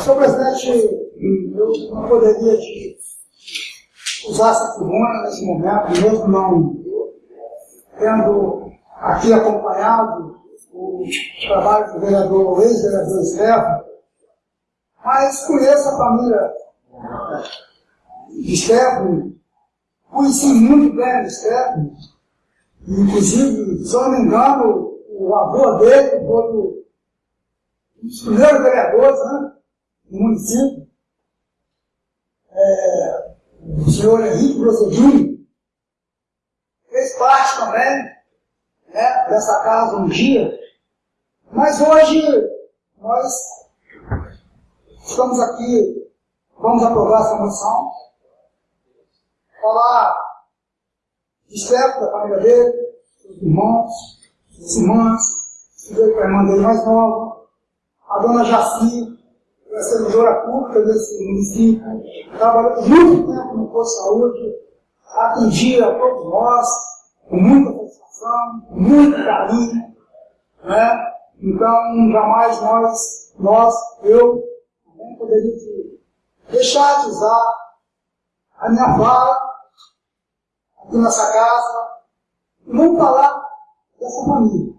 Senhor presidente, eu não poderia de usar essa tribuna nesse momento, mesmo não tendo aqui acompanhado o trabalho do vereador, o ex-vereador Stefano, mas conheço a família de Stefano, conheci muito bem o Stefano, inclusive, se eu não me engano, o avô dele foi um dos primeiros vereadores né, do município, é, o senhor Henrique Grossedinho, fez parte também né, dessa casa um dia, mas hoje nós estamos aqui, vamos aprovar essa moção, falar de Stefano, da família dele, dos irmãos, das irmãs, veio com a irmã dele mais nova, a dona Jaci, é servidora pública desse município, trabalhou muito tempo no posto de saúde, atendia a todos nós, com muita satisfação, com muito carinho, né? Então, jamais nós, nós, eu, não poderia deixar de usar a minha fala aqui nessa casa, e vamos falar dessa família.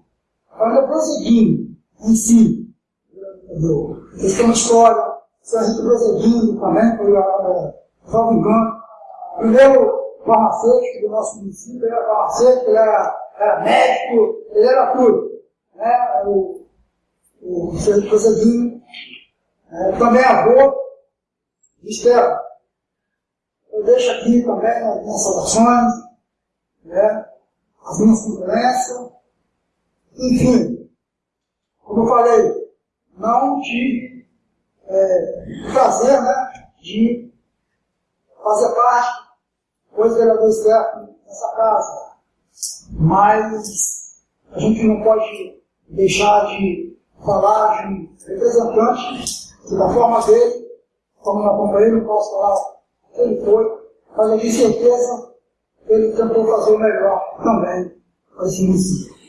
A família prosseguindo em si. Entendeu? Eles têm uma história, Henrique prosseguindo também, foi, é, salvo engano, primeiro farmacêutico do nosso município, era farmacêutico, ele era, era médico, ele era tudo. Né? O, o Sérgio Prosseguinho, é, também avô de Estela. Eu deixo aqui também as minhas saudações, né? as minhas condolências, enfim, como eu falei, de é, prazer né, de fazer parte, pois vereador externo nessa casa, mas a gente não pode deixar de falar de um representante que da forma dele, como eu acompanhei, não posso falar ele foi, mas eu tenho certeza que ele tentou fazer o melhor também para esse município.